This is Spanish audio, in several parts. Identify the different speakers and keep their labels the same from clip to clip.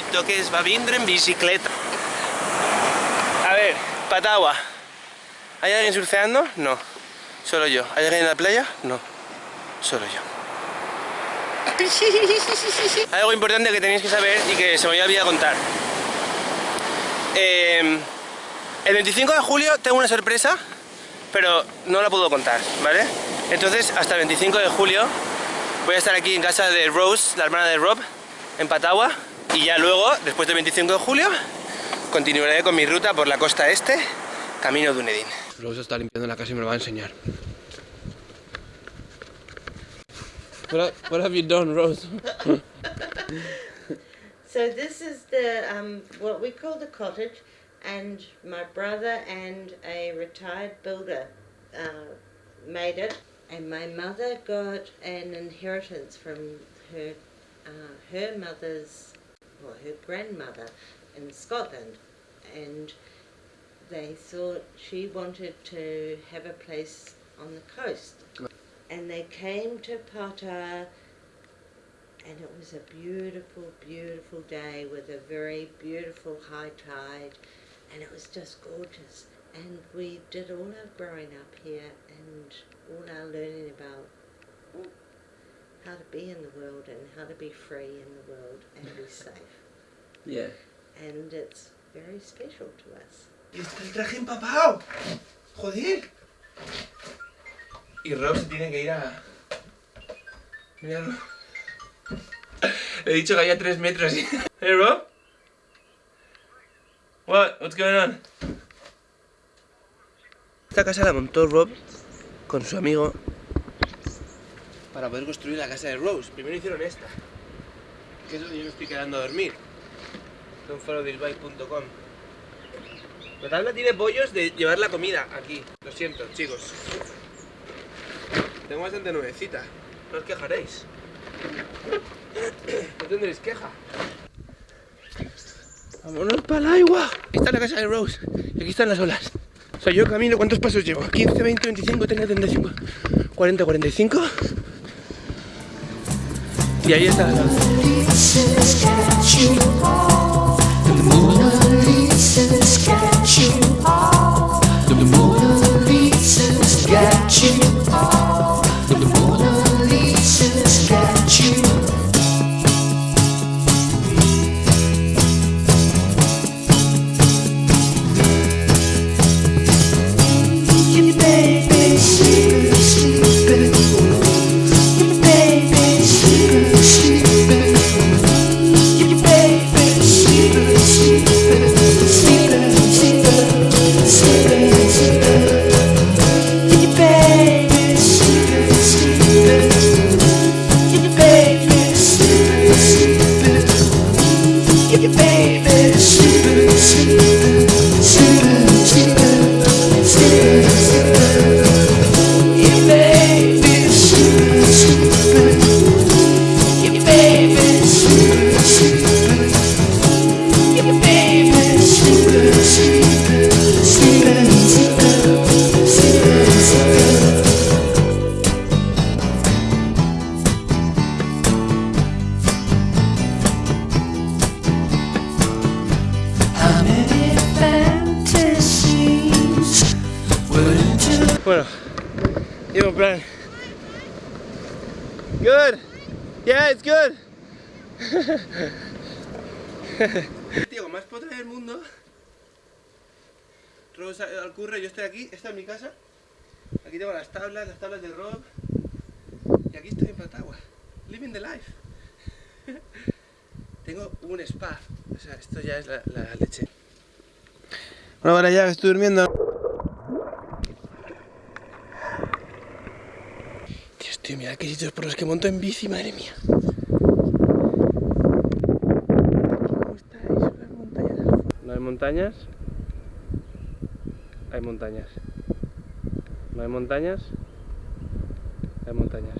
Speaker 1: chinito que es va vindre en bicicleta. A ver, Patagua. ¿Hay alguien surfeando? No. Solo yo. ¿Hay alguien en la playa? No. Solo yo. Algo importante que tenéis que saber y que se me había olvidado contar. Eh, el 25 de julio tengo una sorpresa, pero no la puedo contar, ¿vale? Entonces, hasta el 25 de julio voy a estar aquí en casa de Rose, la hermana de Rob, en Patagua, y ya luego, después del 25 de julio, continuaré con mi ruta por la costa este, camino de Dunedin. Rose está limpiando la casa y me lo va a enseñar. What, what have you done, Rose?
Speaker 2: So this is the um, what we call the cottage, and my brother and a retired builder uh, made it, and my mother got an inheritance from her uh, her mother's or her grandmother in Scotland, and they thought she wanted to have a place on the coast, and they came to Pata and it was a beautiful, beautiful day with a very beautiful high tide, and it was just gorgeous. And we did all our growing up here and all our learning about how to be in the world and how to be free in the world and be safe.
Speaker 1: Yeah.
Speaker 2: And it's very special to us.
Speaker 1: Y está el traje empapado. Joder. Y Rob se tiene que ir a... Míralo. Le he dicho que había tres metros. Hey Rob? What? What's going on? Esta casa la montó Rob con su amigo para poder construir la casa de Rose. Primero hicieron esta, que es donde yo me estoy quedando a dormir. Donfollowthisbike.com La tabla tiene pollos de llevar la comida aquí. Lo siento, chicos. Tengo bastante nuevecita. No os quejaréis. No tendréis queja. Vámonos para el agua. Esta es la casa de Rose. Y aquí están las olas. O sea, yo camino, ¿cuántos pasos llevo? 15, 20, 25, 30, 35, 40, 45. Y ahí está la Bueno, llevo plan. Good. Yeah, it's good. Tío, más potra del mundo. Rosa al curro, yo estoy aquí, esta es mi casa. Aquí tengo las tablas, las tablas del Rob. Y aquí estoy en Patagua. Living the life. tengo un spa. O sea, esto ya es la, la leche. Bueno, ahora ya estoy durmiendo. Tío, mira qué sitios por los que monto en bici, madre mía. No hay montañas. Hay montañas. No hay montañas. Hay montañas.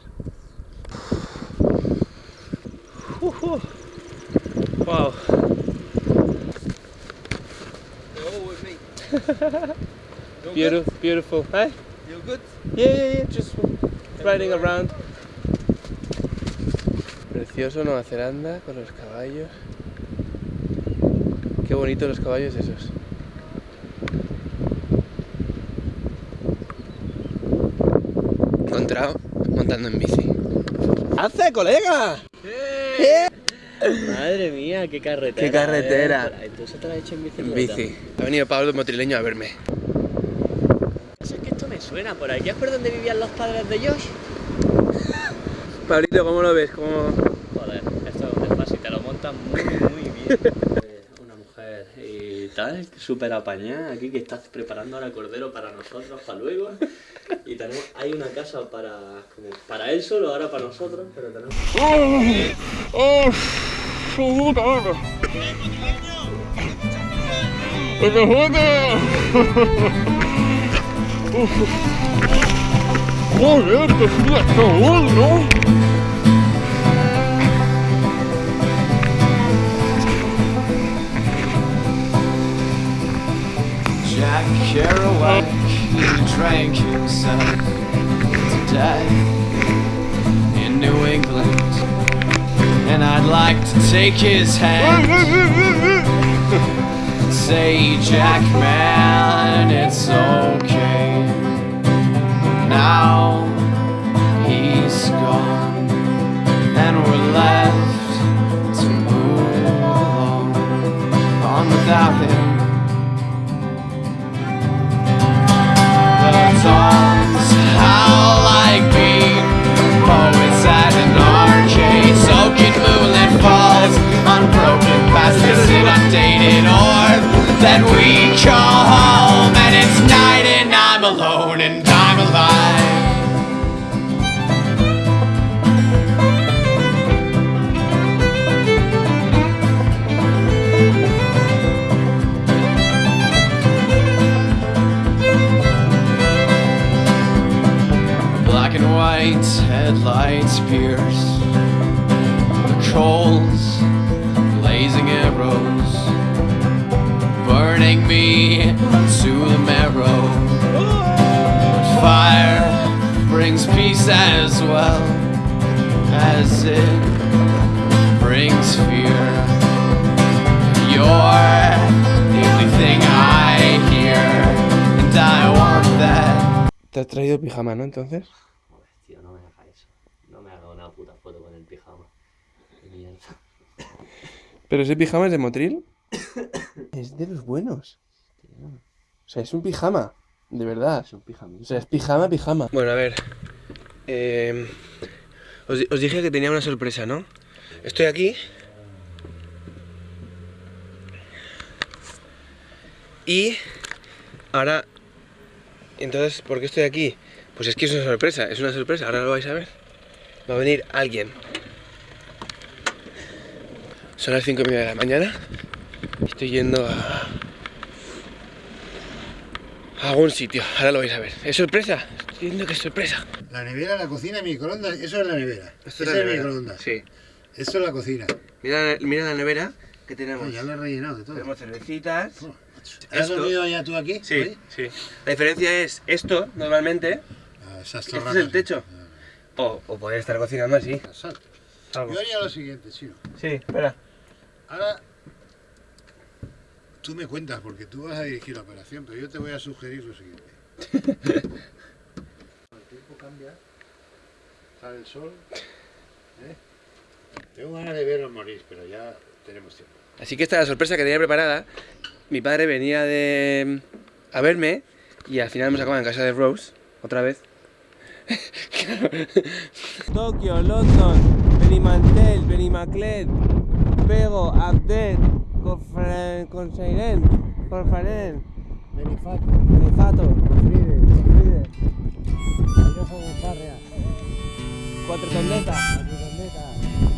Speaker 1: Uh, uh. Wow. Beautiful, beautiful. Hey?
Speaker 3: You good?
Speaker 1: Yeah, yeah, yeah. Just riding around. Precioso Nueva Zelanda con los caballos. Qué bonitos los caballos esos. Encontrado montando en bici. ¡Hace, colega!
Speaker 3: Madre mía, qué carretera.
Speaker 1: Qué carretera.
Speaker 3: eh. Entonces te la has hecho en bici.
Speaker 1: En bici. Ha venido Pablo Motrileño a verme.
Speaker 3: Me suena por aquí. ¿Es por donde vivían los padres de Josh?
Speaker 1: Pablito, ¿cómo lo ves? ¿Cómo...
Speaker 3: Joder, esto es donde fácil, te lo montan muy, muy bien. Eh, Una mujer y tal, súper apañada aquí que estás preparando ahora cordero para nosotros, para luego. Y tenemos, hay una casa para, como para él solo, ahora para nosotros, pero tenemos...
Speaker 4: Jack Kerouac he drank himself to death in New England, and I'd like to take his hand. Say, Jack, man, it's okay. Now Black and white headlights pierce the coals, blazing arrows, burning me to the marrow. But fire brings peace as well as it brings fear. You're the only thing I hear, and I want that.
Speaker 1: Te has traído pijama, ¿no? Entonces. ¿Pero ese pijama es de Motril? es de los buenos. O sea, es un pijama. De verdad.
Speaker 3: Es un pijamita.
Speaker 1: O sea, es pijama, pijama. Bueno, a ver. eh, os, os dije que tenía una sorpresa, ¿no? Estoy aquí. Y ahora... Entonces, ¿por qué estoy aquí? Pues es que es una sorpresa, es una sorpresa, ahora lo vais a ver. Va a venir alguien. Son las 5 y media de la mañana. Estoy yendo a... a algún sitio, ahora lo vais a ver. ¿Es sorpresa? Estoy viendo que es sorpresa.
Speaker 5: La nevera, la cocina, microondas, eso es la nevera.
Speaker 1: Esto es la
Speaker 5: el
Speaker 1: nevera.
Speaker 5: microondas.
Speaker 1: Sí.
Speaker 5: Esto es la cocina.
Speaker 1: Mira, mira la nevera que tenemos.
Speaker 5: ya lo he rellenado de todo.
Speaker 1: Tenemos cervecitas.
Speaker 5: Oh. ¿Has
Speaker 1: Esto-
Speaker 5: dormido ya tú aquí?
Speaker 1: Sí, sí. La diferencia es esto, normalmente,
Speaker 5: Ah, esas
Speaker 1: este es el techo. O, o poder estar cocinando así.
Speaker 5: Ah. Yo haría lo siguiente, chino.
Speaker 1: Sí, espera.
Speaker 5: Ahora, tú me cuentas, porque tú vas a dirigir la operación, pero yo te voy a sugerir lo siguiente. el tiempo cambia, sale el sol. ¿eh? Tengo ganas de verlos morir, pero ya tenemos tiempo.
Speaker 1: Así que esta es la sorpresa que tenía preparada. Mi padre venía de a verme y al final hemos acabado en casa de Rose, otra vez. Tokio, London, Benimantel, Benimaclet, Pego, Abdel, Conseiren, Corfaren,
Speaker 5: Benifato,
Speaker 1: Benifato,
Speaker 5: Fride,
Speaker 1: Fride,
Speaker 5: Airoso Gonzárrea,
Speaker 1: Cuatro Tondetas,
Speaker 4: Youth